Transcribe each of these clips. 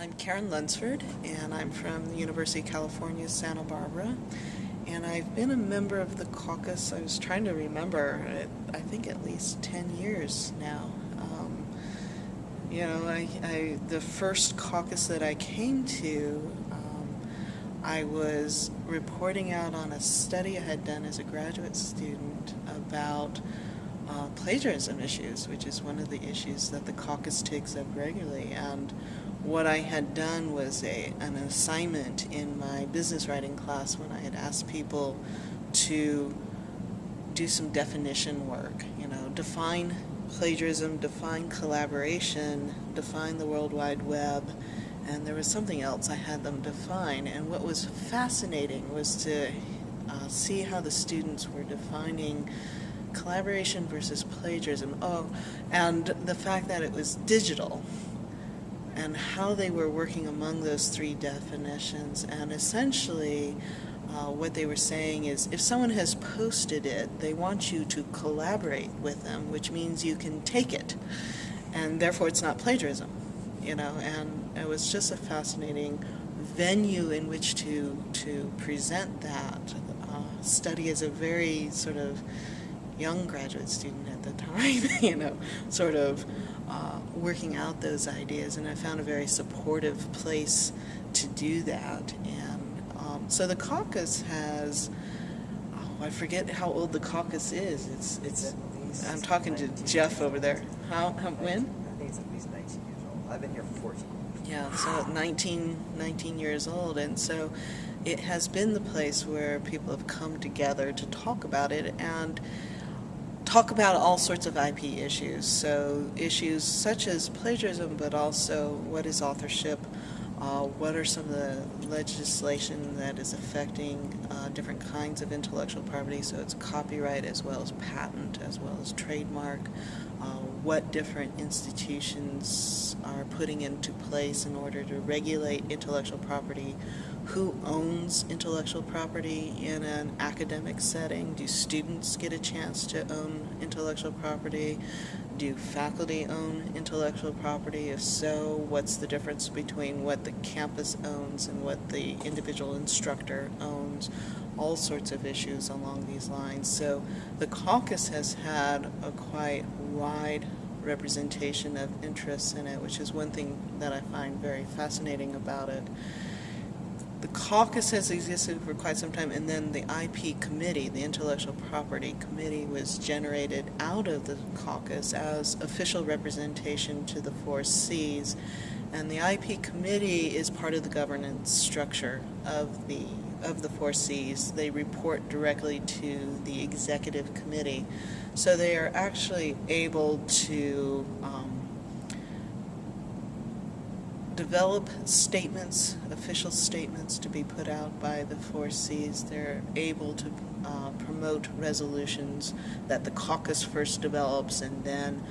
I'm Karen Lunsford, and I'm from the University of California, Santa Barbara. And I've been a member of the caucus, I was trying to remember, I think at least 10 years now. Um, you know, I, I, the first caucus that I came to, um, I was reporting out on a study I had done as a graduate student about uh, plagiarism issues, which is one of the issues that the caucus takes up regularly. And what I had done was a, an assignment in my business writing class when I had asked people to do some definition work, you know, define plagiarism, define collaboration, define the World Wide Web, and there was something else I had them define. And what was fascinating was to uh, see how the students were defining collaboration versus plagiarism. Oh, and the fact that it was digital and how they were working among those three definitions. And essentially, uh, what they were saying is if someone has posted it, they want you to collaborate with them, which means you can take it. And therefore, it's not plagiarism, you know. And it was just a fascinating venue in which to, to present that. Uh, study as a very sort of young graduate student at the time, you know, sort of uh, working out those ideas, and I found a very supportive place to do that. And um, so the caucus has, oh, I forget how old the caucus is. It's it's. I'm talking to Jeff over there. How, how when? I think it's at least 19 years old. I've been here for 14 Yeah, so 19, 19 years old, and so it has been the place where people have come together to talk about it and talk about all sorts of IP issues. So issues such as plagiarism, but also what is authorship, uh, what are some of the legislation that is affecting uh, different kinds of intellectual property, so it's copyright as well as patent as well as trademark, uh, what different institutions are putting into place in order to regulate intellectual property, who owns intellectual property in an academic setting, do students get a chance to own intellectual property, do faculty own intellectual property? If so, what's the difference between what the campus owns and what the individual instructor owns? All sorts of issues along these lines. So the caucus has had a quite wide representation of interests in it, which is one thing that I find very fascinating about it the caucus has existed for quite some time, and then the IP committee, the intellectual property committee, was generated out of the caucus as official representation to the four Cs. And the IP committee is part of the governance structure of the of the four Cs. They report directly to the executive committee, so they are actually able to. Um, develop statements, official statements to be put out by the four Cs. They're able to uh, promote resolutions that the caucus first develops and then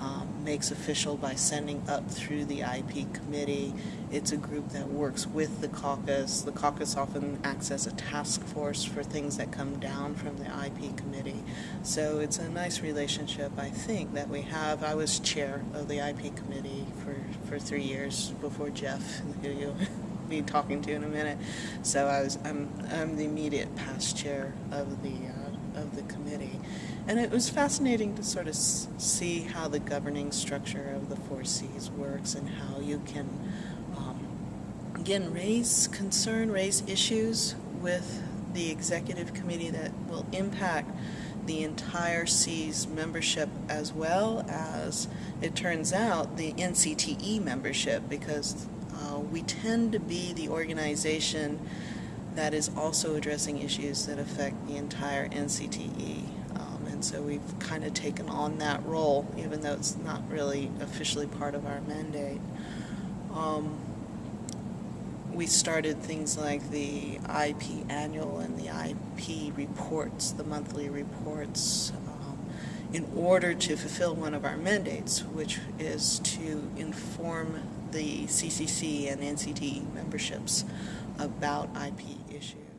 um, makes official by sending up through the IP committee. It's a group that works with the caucus. The caucus often acts as a task force for things that come down from the IP committee. So it's a nice relationship, I think, that we have. I was chair of the IP committee for, for three years before Jeff, who you'll be talking to in a minute. So I was, I'm, I'm the immediate past chair of the uh, of the committee. And it was fascinating to sort of see how the governing structure of the four Cs works and how you can, um, again, raise concern, raise issues with the executive committee that will impact the entire C's membership as well as, it turns out, the NCTE membership because uh, we tend to be the organization that is also addressing issues that affect the entire NCTE. Um, and so we've kind of taken on that role, even though it's not really officially part of our mandate. Um, we started things like the IP annual and the IP reports, the monthly reports, um, in order to fulfill one of our mandates, which is to inform the CCC and NCTE memberships about IP issues.